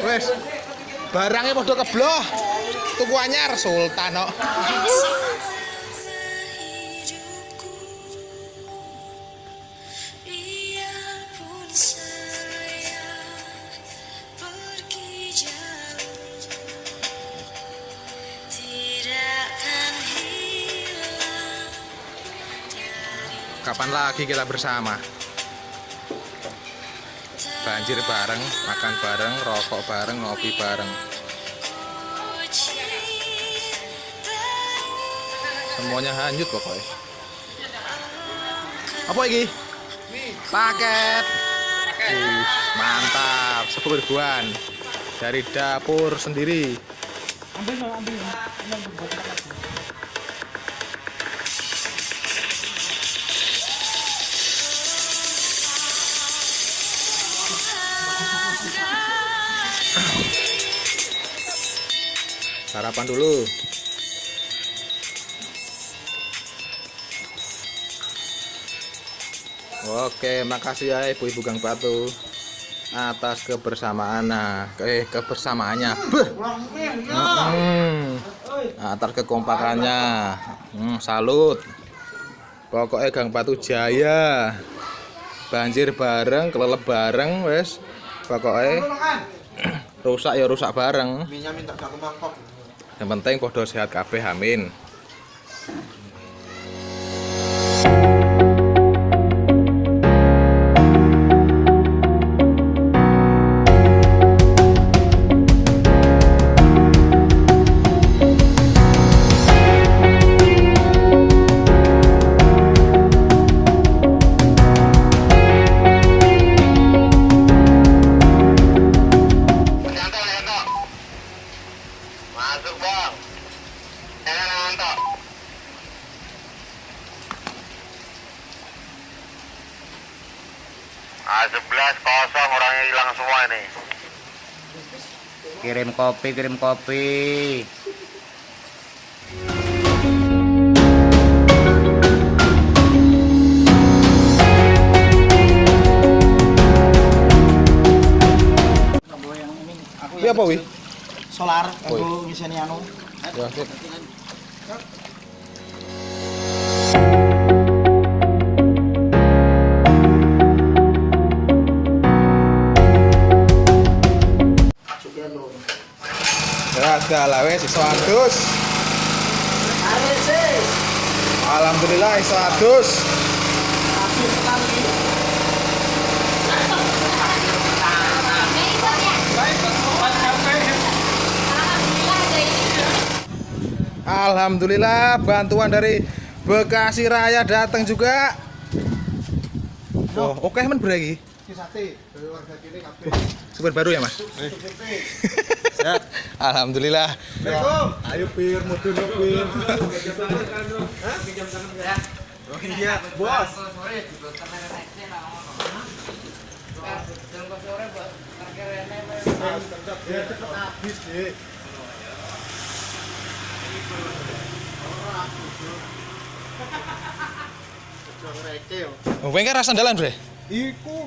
Wes. Barangnya padha kebloh. Tuku anyar Sultan kok. Kapan lagi kita bersama? Banjir bareng, makan bareng, rokok bareng, ngopi bareng. Semuanya hanyut pokoknya. Apa ini? Paket. Mantap, sepuluh ribuan dari dapur sendiri. Sarapan dulu. Oke, makasih ya ibu-ibu Gang Batu atas kebersamaan nah, eh kebersamaannya. Beuh. Hmm. Atas kekompakannya. Hmm, salut. Pokoknya Gang Batu Jaya. Banjir bareng, kelelep bareng, wes. Pokoknya rusak ya rusak bareng. Minyak minta satu mangkok. Yang penting podo sehat kabeh amin. Ah, 11 kosong orangnya hilang semua ini kirim kopi kirim kopi Iya apa wi? Solar, aku ngisian anu. Ya, dalah wes iso adus. Alhamdulillah iso adus. Alhamdulillah bantuan dari Bekasi Raya datang juga. Oh, oke men beragi. Sate warga kiri kabeh. Super baru ya, Mas? Alhamdulillah. Assalamualaikum. Ayo pir mudun yuk pir. Oh iya, bos. Oh, kowe kan rasa sandalan, Bre? Iku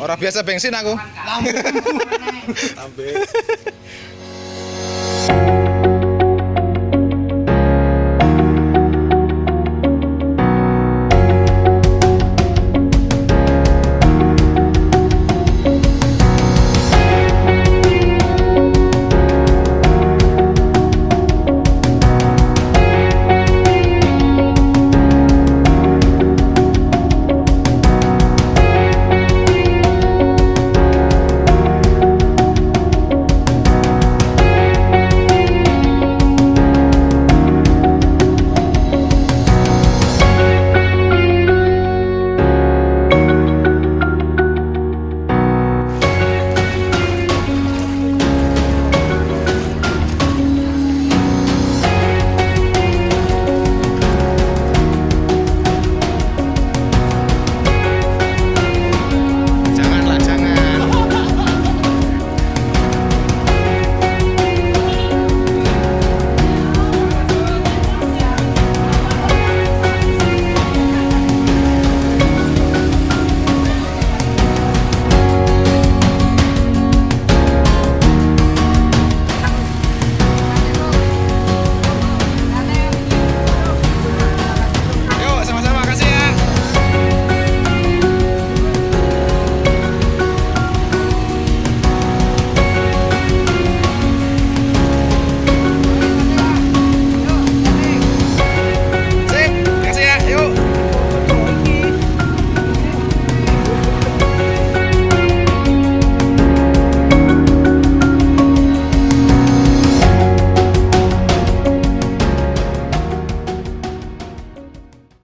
Ora biasa bensin aku. Lambe.